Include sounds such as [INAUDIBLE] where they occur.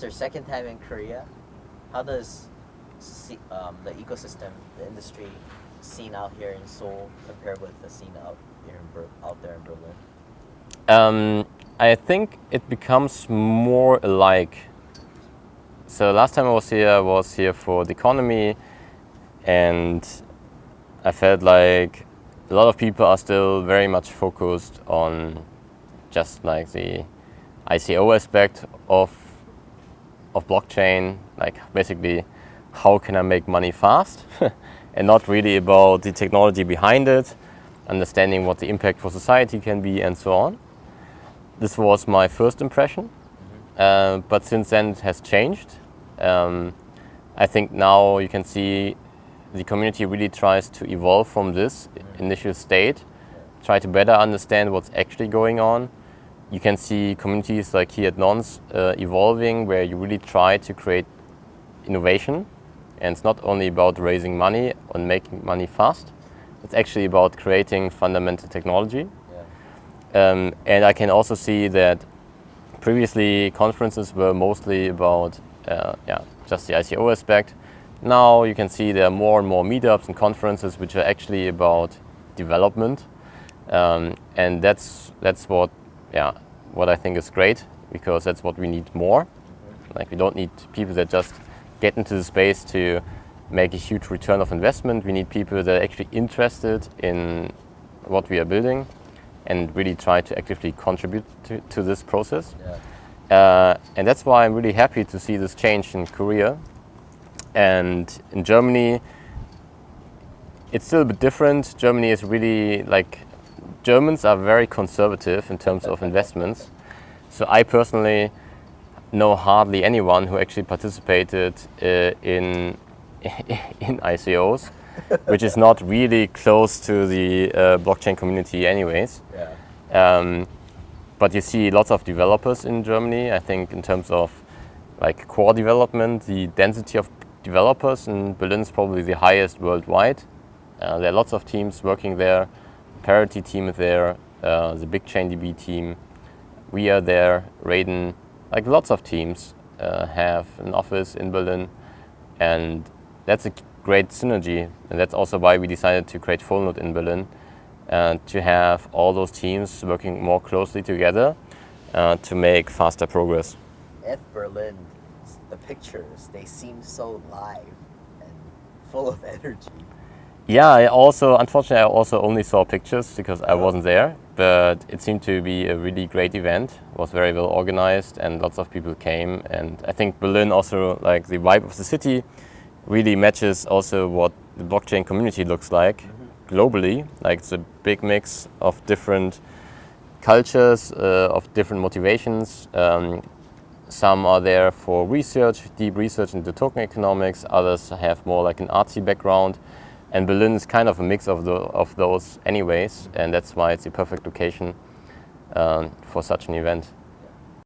It's their second time in Korea. How does um, the ecosystem, the industry scene out here in Seoul compare with the scene out here out there in Berlin? Um, I think it becomes more alike. So last time I was here, I was here for Deconomy, and I felt like a lot of people are still very much focused on just like the ICO aspect of of blockchain, like basically how can I make money fast, [LAUGHS] and not really about the technology behind it, understanding what the impact for society can be, and so on. This was my first impression, uh, but since then it has changed. Um, I think now you can see the community really tries to evolve from this initial state, try to better understand what's actually going on. You can see communities like here at Nonce uh, evolving where you really try to create innovation. And it's not only about raising money and making money fast, it's actually about creating fundamental technology. Yeah. Um, and I can also see that previously conferences were mostly about uh, yeah, just the ICO aspect. Now you can see there are more and more meetups and conferences which are actually about development. Um, and that's, that's what, yeah, what I think is great because that's what we need more. Like we don't need people that just get into the space to make a huge return of investment. We need people that are actually interested in what we are building and really try to actively contribute to, to this process. Yeah. Uh, and that's why I'm really happy to see this change in Korea. And in Germany, it's still a bit different. Germany is really like, Germans are very conservative in terms of investments. So I personally know hardly anyone who actually participated uh, in, [LAUGHS] in ICOs, which is not really close to the uh, blockchain community anyways. Yeah. Um, but you see lots of developers in Germany. I think in terms of like core development, the density of developers in Berlin is probably the highest worldwide. Uh, there are lots of teams working there. Parity team there, uh, the BigchainDB team. We are there, Raiden, like lots of teams uh, have an office in Berlin. And that's a great synergy. And that's also why we decided to create Fullnode in Berlin and to have all those teams working more closely together uh, to make faster progress. At Berlin, the pictures, they seem so live and full of energy. Yeah, I also, unfortunately, I also only saw pictures because I wasn't there, but it seemed to be a really great event. It was very well organized and lots of people came. And I think Berlin also, like the vibe of the city, really matches also what the blockchain community looks like globally. Like it's a big mix of different cultures, uh, of different motivations. Um, some are there for research, deep research into token economics. Others have more like an artsy background. And Berlin is kind of a mix of, the, of those anyways. And that's why it's the perfect location um, for such an event.